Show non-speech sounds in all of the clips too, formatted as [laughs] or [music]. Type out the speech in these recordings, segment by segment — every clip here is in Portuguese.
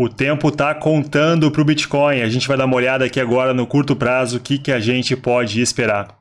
O tempo está contando para o Bitcoin. A gente vai dar uma olhada aqui agora no curto prazo, o que, que a gente pode esperar.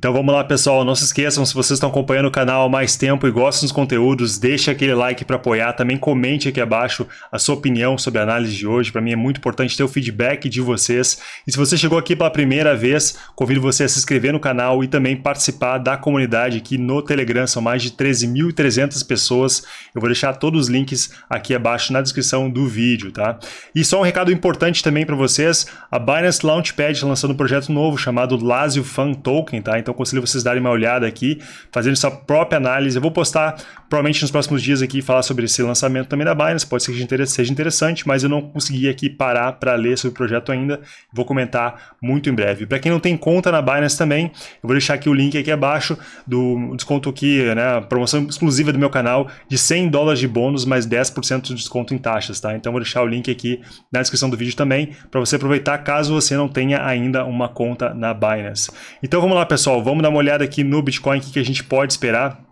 Então vamos lá, pessoal. Não se esqueçam, se vocês estão acompanhando o canal há mais tempo e gostam dos conteúdos, deixe aquele like para apoiar. Também comente aqui abaixo a sua opinião sobre a análise de hoje. Para mim é muito importante ter o feedback de vocês. E se você chegou aqui pela primeira vez, convido você a se inscrever no canal e também participar da comunidade aqui no Telegram. São mais de 13.300 pessoas. Eu vou deixar todos os links aqui abaixo na descrição do vídeo, tá? E só um recado importante também para vocês. A Binance Launchpad lançando um projeto novo chamado Lazio Fan Token, tá? Então então aconselho vocês darem uma olhada aqui, fazendo sua própria análise. Eu vou postar provavelmente nos próximos dias aqui falar sobre esse lançamento também da Binance, pode ser que seja interessante, mas eu não consegui aqui parar para ler sobre o projeto ainda, vou comentar muito em breve. Para quem não tem conta na Binance também, eu vou deixar aqui o link aqui abaixo do desconto aqui, né, promoção exclusiva do meu canal de 100 dólares de bônus mais 10% de desconto em taxas, tá? Então vou deixar o link aqui na descrição do vídeo também para você aproveitar caso você não tenha ainda uma conta na Binance. Então vamos lá, pessoal, vamos dar uma olhada aqui no Bitcoin, o que a gente pode esperar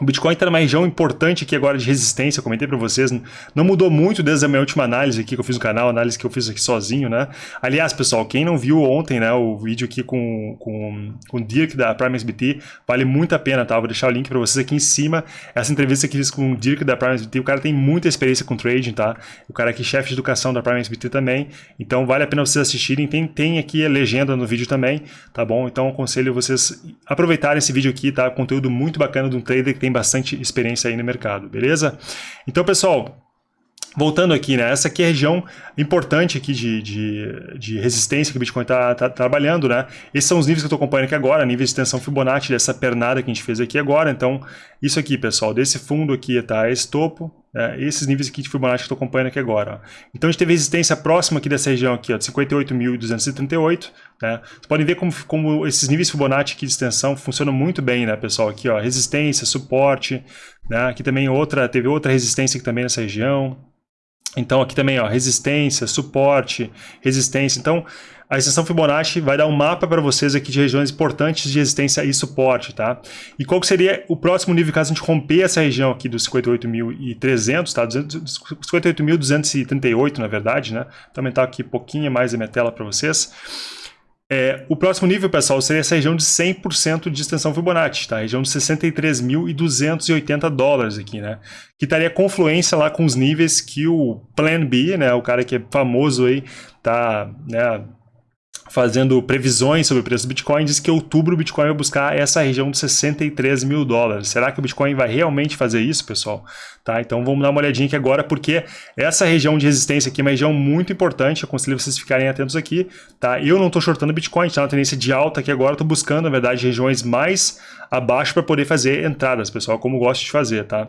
o Bitcoin está numa região importante aqui agora de resistência, comentei para vocês, não mudou muito desde a minha última análise aqui que eu fiz no canal, análise que eu fiz aqui sozinho, né? Aliás, pessoal, quem não viu ontem, né, o vídeo aqui com, com, com o Dirk da Prime SBT, vale muito a pena, tá? Vou deixar o link para vocês aqui em cima. Essa entrevista que fiz com o Dirk da Prime SBT, o cara tem muita experiência com trading, tá? O cara aqui chefe de educação da Prime SBT também, então vale a pena vocês assistirem. Tem, tem aqui a legenda no vídeo também, tá bom? Então aconselho vocês aproveitarem esse vídeo aqui, tá? Conteúdo muito bacana de um trader que tem bastante experiência aí no mercado, beleza? Então, pessoal, Voltando aqui, né? Essa aqui é a região importante aqui de, de, de resistência que o Bitcoin está tá trabalhando, né? Esses são os níveis que eu estou acompanhando aqui agora, nível de extensão Fibonacci dessa pernada que a gente fez aqui agora. Então, isso aqui, pessoal, desse fundo aqui tá esse topo, né? esses níveis aqui de Fibonacci que eu estou acompanhando aqui agora. Ó. Então, a gente teve resistência próxima aqui dessa região aqui, ó, de 58.238, né? Vocês podem ver como, como esses níveis Fibonacci aqui de extensão funcionam muito bem, né, pessoal? Aqui, ó, resistência, suporte, né? Aqui também outra, teve outra resistência aqui também nessa região, então aqui também, ó, resistência, suporte, resistência. Então a extensão Fibonacci vai dar um mapa para vocês aqui de regiões importantes de resistência e suporte, tá? E qual seria o próximo nível caso a gente romper essa região aqui dos 58.300, tá? 58.238 na verdade, né? Vou aumentar aqui um pouquinho mais a minha tela para vocês. É, o próximo nível, pessoal, seria essa região de 100% de extensão Fibonacci, tá? A região de 63.280 dólares aqui, né? Que estaria confluência lá com os níveis que o Plan B, né? O cara que é famoso aí, tá, né? Fazendo previsões sobre o preço do Bitcoin, diz que em outubro o Bitcoin vai buscar essa região de 63 mil dólares. Será que o Bitcoin vai realmente fazer isso, pessoal? Tá, então vamos dar uma olhadinha aqui agora, porque essa região de resistência aqui é uma região muito importante, eu aconselho vocês ficarem atentos aqui. Tá? Eu não estou shortando Bitcoin, está na tendência de alta aqui agora, estou buscando, na verdade, regiões mais abaixo para poder fazer entradas, pessoal, como gosto de fazer, tá?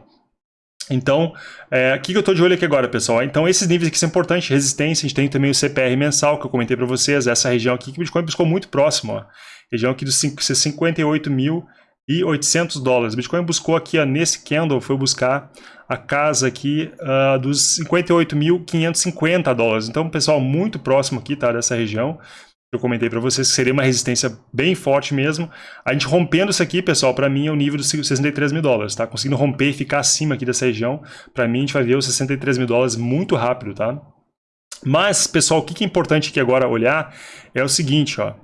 Então, é, o que eu estou de olho aqui agora, pessoal? Então, esses níveis aqui são importantes, resistência, a gente tem também o CPR mensal, que eu comentei para vocês, essa região aqui que o Bitcoin buscou muito próximo, ó. região aqui dos 58.800 dólares. O Bitcoin buscou aqui, ó, nesse candle, foi buscar a casa aqui uh, dos 58.550 dólares. Então, pessoal, muito próximo aqui, tá, dessa região eu comentei para vocês que seria uma resistência bem forte mesmo. A gente rompendo isso aqui, pessoal, para mim é o nível dos 63 mil dólares, tá? Conseguindo romper e ficar acima aqui dessa região, para mim a gente vai ver os 63 mil dólares muito rápido, tá? Mas, pessoal, o que é importante aqui agora olhar é o seguinte, ó.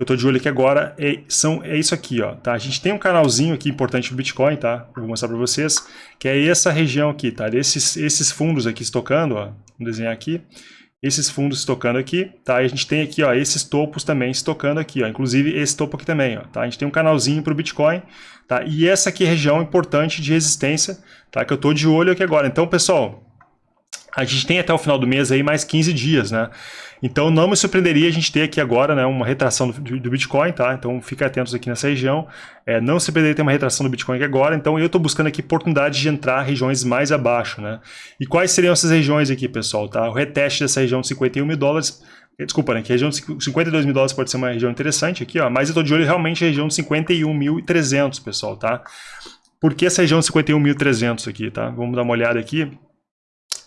Eu estou de olho aqui agora, é, são, é isso aqui, ó, tá? A gente tem um canalzinho aqui importante do Bitcoin, tá? Eu vou mostrar para vocês, que é essa região aqui, tá? Esses, esses fundos aqui estocando, ó, vou desenhar aqui esses fundos estocando aqui, tá? E a gente tem aqui, ó, esses topos também estocando aqui, ó, inclusive esse topo aqui também, ó, tá? A gente tem um canalzinho para o Bitcoin, tá? E essa aqui é região importante de resistência, tá? Que eu tô de olho aqui agora. Então, pessoal, a gente tem até o final do mês aí mais 15 dias, né? Então não me surpreenderia a gente ter aqui agora né, uma retração do, do Bitcoin, tá? Então fica atentos aqui nessa região. É, não se surpreenderia ter uma retração do Bitcoin aqui agora, então eu estou buscando aqui oportunidade de entrar regiões mais abaixo, né? E quais seriam essas regiões aqui, pessoal, tá? O reteste dessa região de 51 mil dólares eh, Desculpa, né? Que a região de 52 mil dólares pode ser uma região interessante aqui, ó. Mas eu estou de olho realmente na região de 51.300, pessoal, tá? Por que essa região de 51.300 aqui, tá? Vamos dar uma olhada aqui.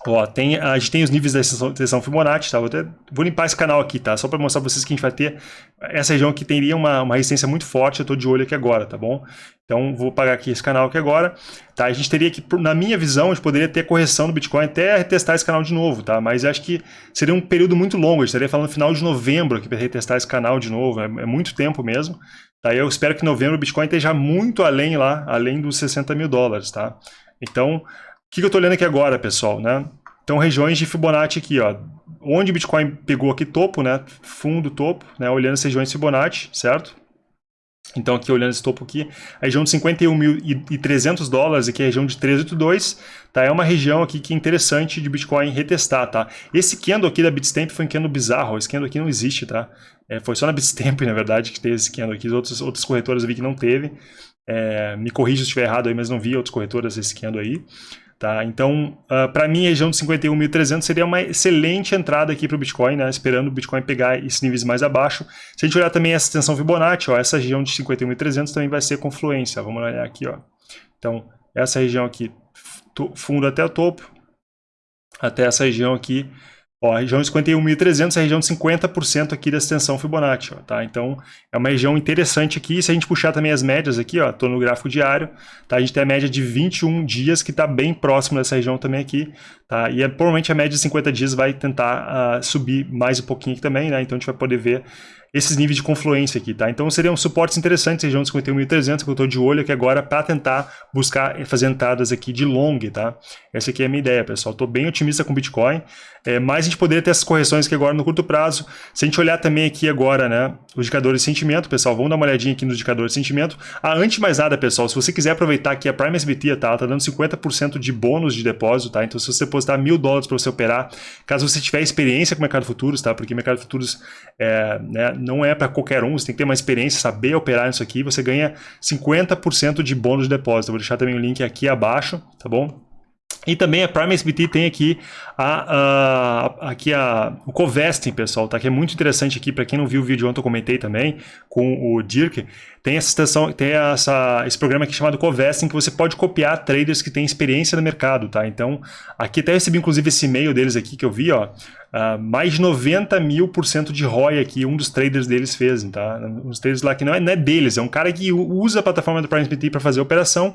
Ó, tem, a gente tem os níveis da extensão Fibonacci, tá? Vou, até, vou limpar esse canal aqui, tá? Só para mostrar para vocês que a gente vai ter essa região aqui teria uma, uma resistência muito forte, eu estou de olho aqui agora, tá bom? Então, vou pagar aqui esse canal aqui agora, tá? A gente teria que, na minha visão, a gente poderia ter correção do Bitcoin até retestar esse canal de novo, tá? Mas acho que seria um período muito longo, a gente estaria falando final de novembro aqui para retestar esse canal de novo, é, é muito tempo mesmo. Tá? Eu espero que em novembro o Bitcoin esteja muito além lá, além dos 60 mil dólares, tá? Então, que, que eu estou olhando aqui agora, pessoal, né? Então, regiões de Fibonacci aqui, ó. Onde o Bitcoin pegou aqui topo, né? Fundo, topo, né? Olhando as regiões de Fibonacci, certo? Então, aqui olhando esse topo aqui, a região de 51.300 dólares, aqui é a região de 382, tá? É uma região aqui que é interessante de Bitcoin retestar, tá? Esse candle aqui da Bitstamp foi um candle bizarro, esse candle aqui não existe, tá? É, foi só na Bitstamp, [laughs] na verdade, que teve esse candle aqui, outras, outras corretoras eu vi que não teve. É, me corrija se estiver errado aí, mas não vi outras corretoras esse candle aí. Tá? Então, uh, ah, para mim, a região de 51.300 seria uma excelente entrada aqui para o Bitcoin, né? esperando o Bitcoin pegar esses níveis mais abaixo. Se a gente olhar também essa extensão Fibonacci, ó, essa região de 51.300 também vai ser confluência. Vamos olhar aqui. Ó. Então, essa região aqui, fundo até o topo, até essa região aqui, Ó, a região de 51.300 é a região de 50% aqui da extensão Fibonacci, ó, tá? Então, é uma região interessante aqui. Se a gente puxar também as médias aqui, ó, tô no gráfico diário, tá? A gente tem a média de 21 dias que está bem próximo dessa região também aqui, tá? E é, provavelmente a média de 50 dias vai tentar uh, subir mais um pouquinho aqui também, né? Então, a gente vai poder ver esses níveis de confluência aqui, tá? Então seriam suportes interessantes, região de 51.300, que eu estou de olho aqui agora para tentar buscar fazer entradas aqui de long, tá? Essa aqui é a minha ideia, pessoal. Estou bem otimista com o Bitcoin, é, mas a gente poderia ter essas correções aqui agora no curto prazo. Se a gente olhar também aqui agora, né, os indicadores de sentimento, pessoal, vamos dar uma olhadinha aqui nos indicadores de sentimento. Ah, antes de mais nada, pessoal, se você quiser aproveitar aqui a Prime SBT, tá? Ela tá dando 50% de bônus de depósito, tá? Então se você depositar mil dólares para você operar, caso você tiver experiência com o mercado futuros, tá? Porque mercado futuros é, né, não é para qualquer um, você tem que ter uma experiência, saber operar nisso aqui, você ganha 50% de bônus de depósito. Vou deixar também o link aqui abaixo, tá bom? E também a Prime SBT tem aqui, a, a, aqui a, o Covesting, pessoal, tá? que é muito interessante aqui, para quem não viu o vídeo ontem eu comentei também com o Dirk, tem essa estação, tem essa, esse programa aqui chamado Covesting, que você pode copiar traders que têm experiência no mercado, tá? Então, aqui até recebi inclusive esse e-mail deles aqui que eu vi, ó, uh, mais de 90 mil por cento de ROI aqui, um dos traders deles fez, tá? Dos traders lá que não é, não é deles, é um cara que usa a plataforma do Prime SBT para fazer a operação,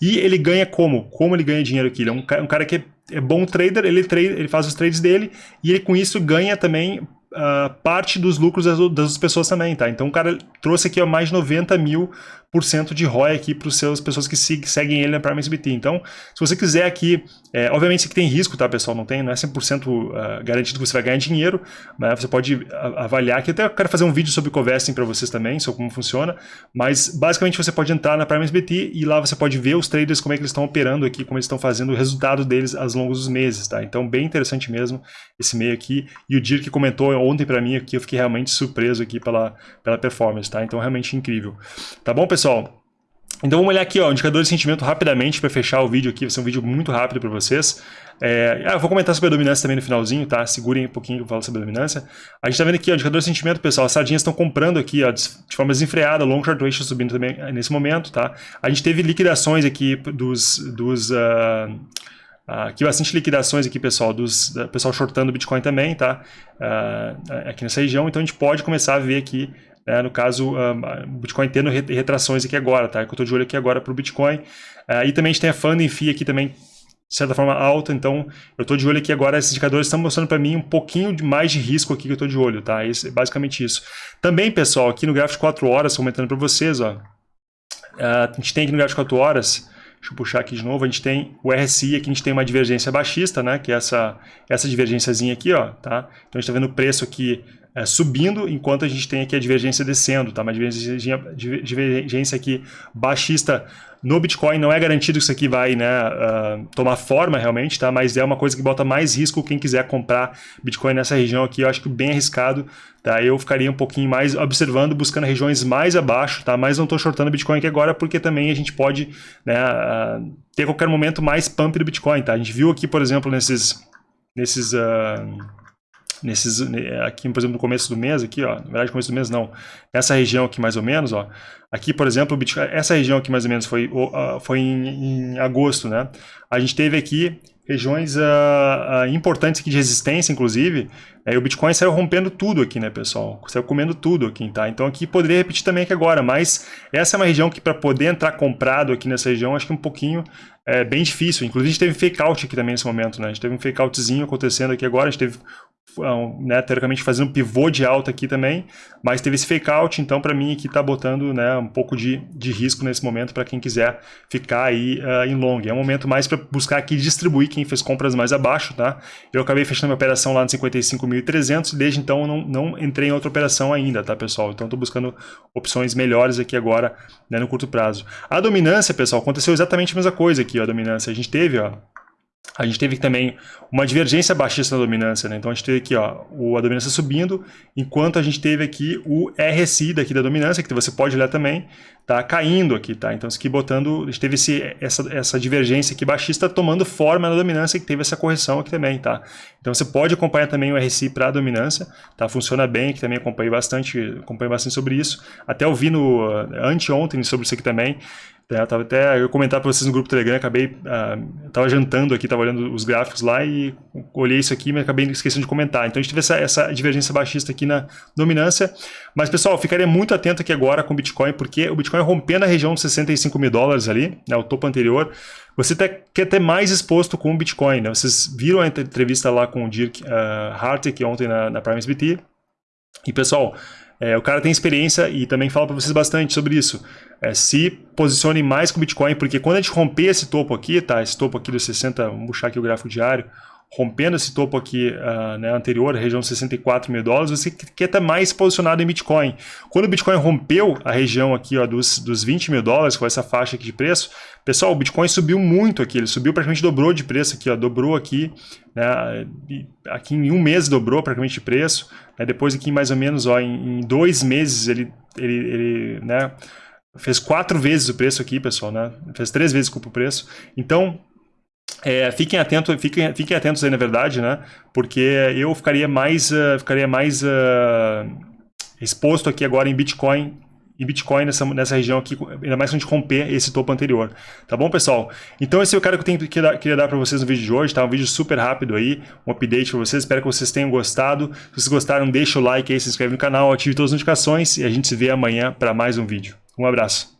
e ele ganha como? Como ele ganha dinheiro aqui? Ele é um, um cara que é, é bom trader, ele, trade, ele faz os trades dele e ele com isso ganha também uh, parte dos lucros das, das pessoas também, tá? Então o cara trouxe aqui ó, mais de 90 mil de ROI aqui para as pessoas que seguem ele na Prime SBT. Então, se você quiser aqui, é, obviamente isso aqui tem risco, tá, pessoal? Não, tem, não é 100% uh, ah, garantido que você vai ganhar dinheiro, mas você pode avaliar aqui. Até eu quero fazer um vídeo sobre Covesting para vocês também, sobre como funciona, mas basicamente você pode entrar na Prime SBT e lá você pode ver os traders, como é que eles estão operando aqui, como eles estão fazendo o resultado deles ao longo dos meses, tá? Então, bem interessante mesmo esse meio aqui. E o Dirk comentou ontem para mim aqui, eu fiquei realmente surpreso aqui pela, pela performance, tá? Então, realmente incrível. Tá bom, pessoal? Pessoal? Então vamos olhar aqui, ó, indicador de sentimento rapidamente para fechar o vídeo aqui, vai ser um vídeo muito rápido para vocês. É, ah, eu vou comentar sobre a dominância também no finalzinho, tá? Segurem um pouquinho que eu falo sobre a dominância. A gente está vendo aqui, ó, indicador de sentimento, pessoal, as sardinhas estão comprando aqui, ó, de forma desenfreada, long short ratio subindo também nesse momento, tá? A gente teve liquidações aqui dos... dos uh, aqui bastante liquidações aqui, pessoal, dos pessoal shortando Bitcoin também, tá? Uh, aqui nessa região, então a gente pode começar a ver aqui né? no caso, o Bitcoin tendo retrações aqui agora, tá? Que eu estou de olho aqui agora para o Bitcoin. Uh, e também a gente tem a funding fee aqui também, de certa forma, alta, então eu estou de olho aqui agora, esses indicadores estão mostrando para mim um pouquinho de mais de risco aqui que eu estou de olho, tá? Esse, é basicamente isso. Também, pessoal, aqui no gráfico de 4 horas, comentando para vocês, ó, uh, a gente tem aqui no gráfico de 4 horas, deixa eu puxar aqui de novo, a gente tem o RSI, aqui a gente tem uma divergência baixista, né, que é essa, essa divergênciazinha aqui, ó, tá? Então a gente está vendo o preço aqui é, subindo, enquanto a gente tem aqui a divergência descendo, tá? Uma divergência, divergência aqui baixista no Bitcoin, não é garantido que isso aqui vai né, uh, tomar forma realmente, tá? Mas é uma coisa que bota mais risco quem quiser comprar Bitcoin nessa região aqui, eu acho que bem arriscado, tá? Eu ficaria um pouquinho mais observando, buscando regiões mais abaixo, tá? Mas não estou shortando Bitcoin aqui agora, porque também a gente pode né, uh, ter a qualquer momento mais pump do Bitcoin, tá? A gente viu aqui, por exemplo, nesses... nesses uh, nesses, aqui, por exemplo, no começo do mês, aqui, ó, na verdade, começo do mês não, essa região aqui mais ou menos, ó, aqui, por exemplo, essa região aqui mais ou menos foi, foi em, em agosto, né, a gente teve aqui regiões uh, uh, importantes aqui de resistência, inclusive, é, e o Bitcoin saiu rompendo tudo aqui, né, pessoal? Saiu comendo tudo aqui, tá? Então aqui poderia repetir também aqui agora, mas essa é uma região que para poder entrar comprado aqui nessa região, acho que um pouquinho é, bem difícil. Inclusive a gente teve fake out aqui também nesse momento, né? A gente teve um fake outzinho acontecendo aqui agora, a gente teve né, teoricamente fazendo um pivô de alta aqui também, mas teve esse fake out, então para mim aqui está botando né, um pouco de, de risco nesse momento para quem quiser ficar aí uh, em long. É um momento mais para buscar aqui distribuir quem fez compras mais abaixo, tá? Eu acabei fechando minha operação lá no 55.300 e desde então eu não, não entrei em outra operação ainda, tá pessoal? Então estou buscando opções melhores aqui agora né, no curto prazo. A dominância, pessoal, aconteceu exatamente a mesma coisa aqui, ó, a dominância. A gente teve, ó, a gente teve também uma divergência baixista na dominância, né? Então a gente teve aqui ó, a dominância subindo, enquanto a gente teve aqui o RSI daqui da dominância, que você pode olhar também, tá caindo aqui, tá? Então isso aqui botando, a gente teve esse, essa, essa divergência aqui baixista tomando forma na dominância, que teve essa correção aqui também, tá? Então você pode acompanhar também o RSI para a dominância, tá? Funciona bem, que também acompanhei bastante, acompanhei bastante sobre isso. Até eu vi no anteontem sobre isso aqui também. É, tava até eu comentar para vocês no grupo Telegram, acabei uh, tava jantando aqui, tava olhando os gráficos lá e olhei isso aqui, mas acabei esquecendo de comentar. Então a gente teve essa, essa divergência baixista aqui na dominância. Mas pessoal, ficaria muito atento aqui agora com o Bitcoin, porque o Bitcoin rompendo a região dos 65 mil dólares ali, né, o topo anterior, você quer ter mais exposto com o Bitcoin. Né? Vocês viram a entrevista lá com o Dirk uh, Hartig ontem na, na Prime SBT. E pessoal, é, o cara tem experiência e também fala para vocês bastante sobre isso. É, se posicione mais com o Bitcoin, porque quando a gente romper esse topo aqui, tá? Esse topo aqui dos 60, vamos puxar aqui o gráfico diário, rompendo esse topo aqui uh, né, anterior, região 64 mil dólares, você quer estar mais posicionado em Bitcoin. Quando o Bitcoin rompeu a região aqui ó, dos, dos 20 mil dólares, com essa faixa aqui de preço, pessoal, o Bitcoin subiu muito aqui, ele subiu praticamente dobrou de preço aqui, ó, dobrou aqui, né, aqui em um mês dobrou praticamente de preço, né, depois aqui mais ou menos ó, em, em dois meses ele, ele, ele né, fez quatro vezes o preço aqui, pessoal, né, fez três vezes o preço, então é, fiquem, atentos, fiquem, fiquem atentos aí, na verdade, né? Porque eu ficaria mais, uh, ficaria mais uh, exposto aqui agora em Bitcoin em Bitcoin nessa, nessa região aqui, ainda mais quando a gente romper esse topo anterior. Tá bom, pessoal? Então esse é o cara que eu tenho, que dar, queria dar para vocês no vídeo de hoje, tá? Um vídeo super rápido aí, um update para vocês. Espero que vocês tenham gostado. Se vocês gostaram, deixa o like aí, se inscreve no canal, ative todas as notificações e a gente se vê amanhã para mais um vídeo. Um abraço.